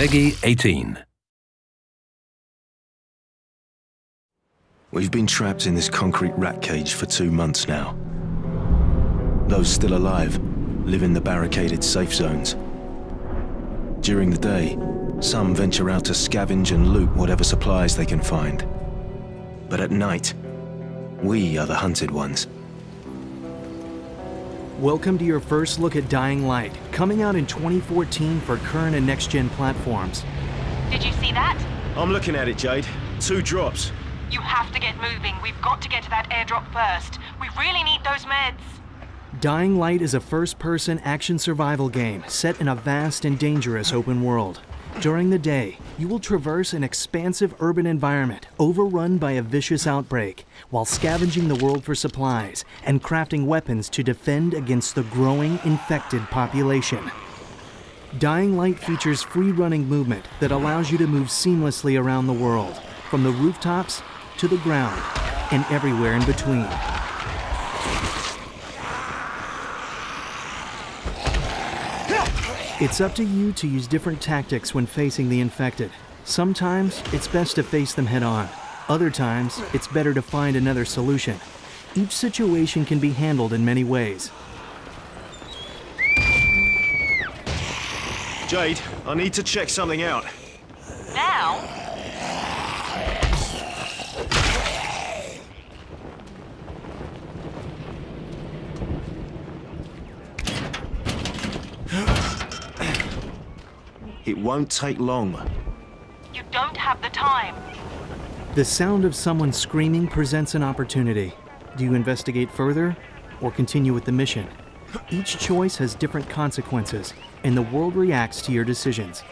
PEGI 18. We've been trapped in this concrete rat cage for two months now. Those still alive live in the barricaded safe zones. During the day, some venture out to scavenge and loot whatever supplies they can find. But at night, we are the hunted ones. Welcome to your first look at Dying Light, coming out in 2014 for current and next-gen platforms. Did you see that? I'm looking at it, Jade. Two drops. You have to get moving. We've got to get to that airdrop first. We really need those meds. Dying Light is a first-person action survival game set in a vast and dangerous open world. During the day, you will traverse an expansive urban environment overrun by a vicious outbreak while scavenging the world for supplies and crafting weapons to defend against the growing infected population. Dying Light features free running movement that allows you to move seamlessly around the world, from the rooftops to the ground and everywhere in between. It's up to you to use different tactics when facing the infected. Sometimes it's best to face them head on. Other times, it's better to find another solution. Each situation can be handled in many ways. Jade, I need to check something out. Now? It won't take long. You don't have the time. The sound of someone screaming presents an opportunity. Do you investigate further or continue with the mission? Each choice has different consequences, and the world reacts to your decisions.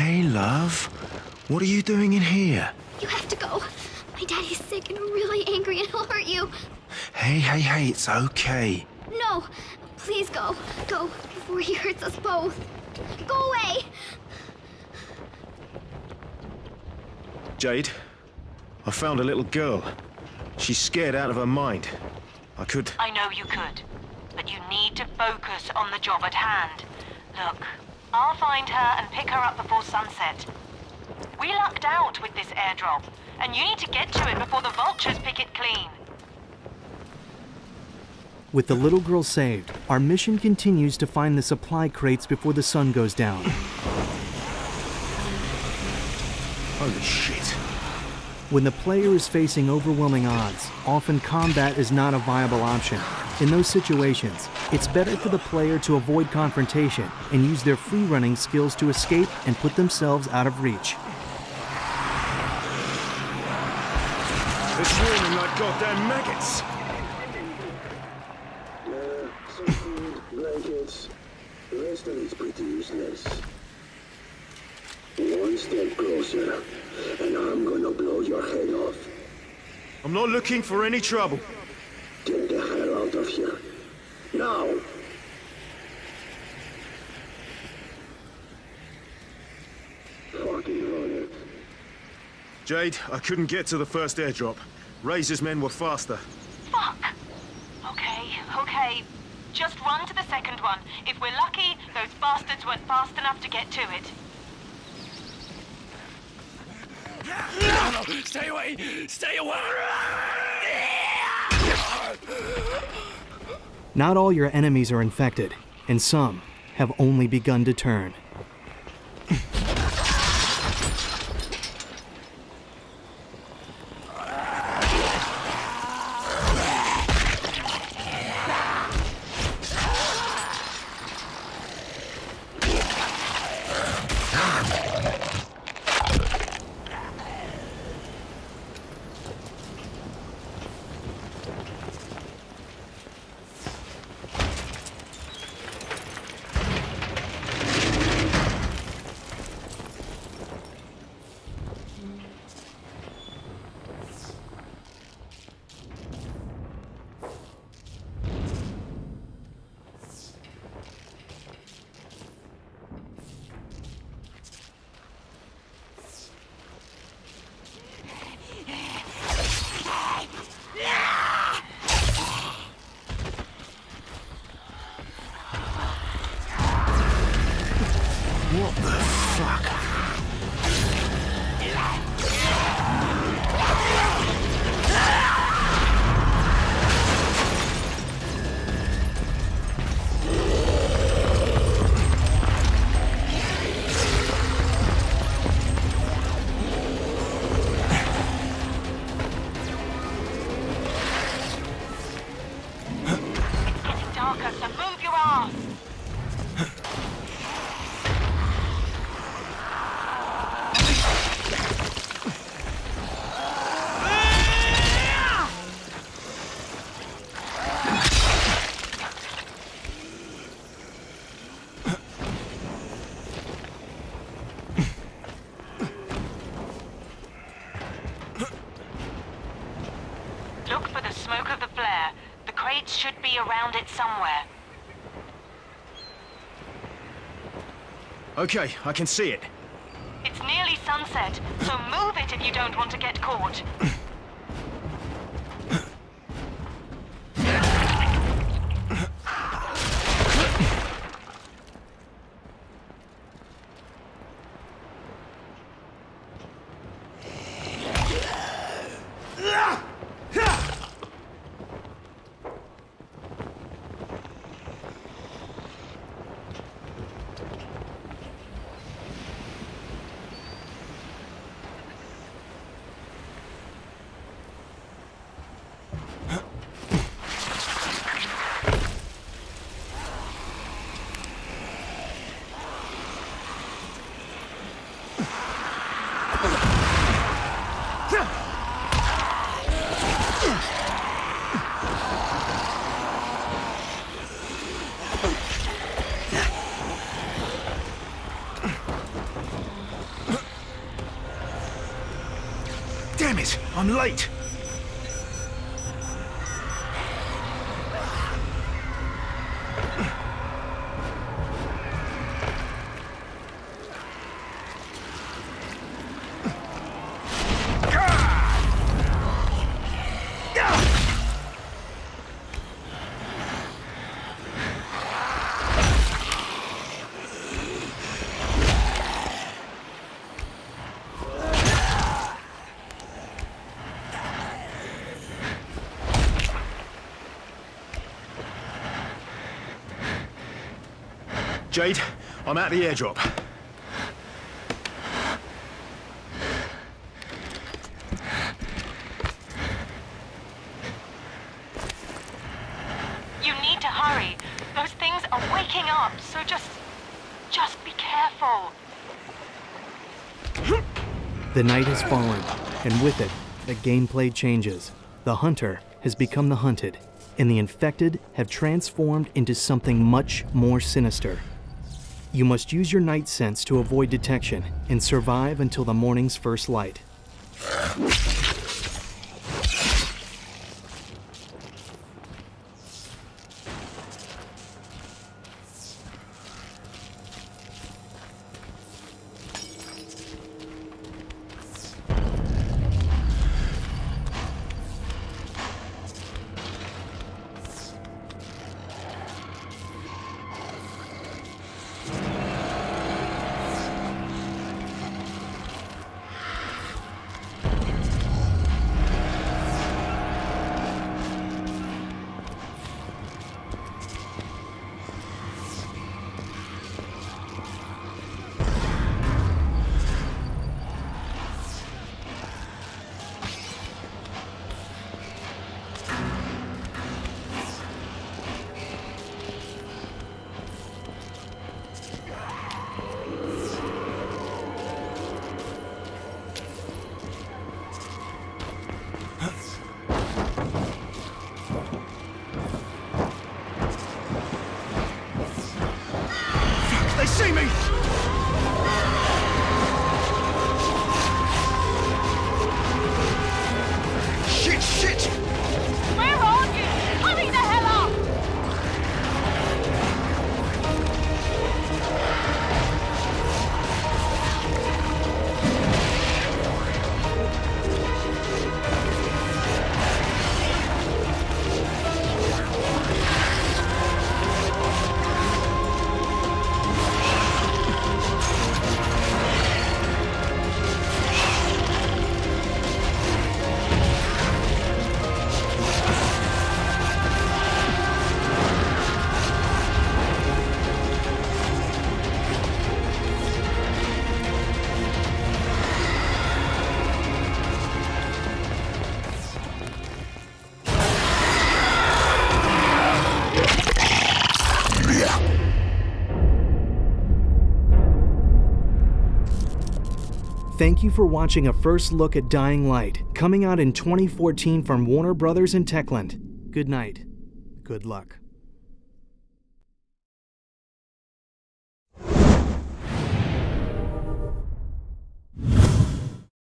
Hey, love. What are you doing in here? You have to go. My daddy's sick and really angry and he'll hurt you. Hey, hey, hey, it's okay. No, please go. Go before he hurts us both. Go away. Jade, I found a little girl. She's scared out of her mind. I could... I know you could. But you need to focus on the job at hand. Look, I'll find her and pick her up before sunset. We lucked out with this airdrop, and you need to get to it before the vultures pick it clean. With the little girl saved, our mission continues to find the supply crates before the sun goes down. Holy shit. When the player is facing overwhelming odds, often combat is not a viable option. In those situations, it's better for the player to avoid confrontation and use their free running skills to escape and put themselves out of reach. They're swarming like goddamn maggots. some food, blankets. The rest of it's pretty useless. One step closer, and I'm gonna blow your head off. I'm not looking for any trouble. Get the hell out of here. Now! Fucking run. Jade, I couldn't get to the first airdrop. Razor's men were faster. Fuck! Okay, okay. Just run to the second one. If we're lucky, those bastards weren't fast enough to get to it. No! Stay away! Stay away! Not all your enemies are infected, and some have only begun to turn. Flare. The crates should be around it somewhere. Okay, I can see it. It's nearly sunset, so move it if you don't want to get caught. it, I'm late. Jade, I'm at the airdrop. You need to hurry. Those things are waking up, so just... just be careful. The night has fallen, and with it, the gameplay changes. The hunter has become the hunted, and the infected have transformed into something much more sinister. You must use your night sense to avoid detection and survive until the morning's first light. Thank you for watching a first look at Dying Light, coming out in 2014 from Warner Brothers and Techland. Good night. Good luck.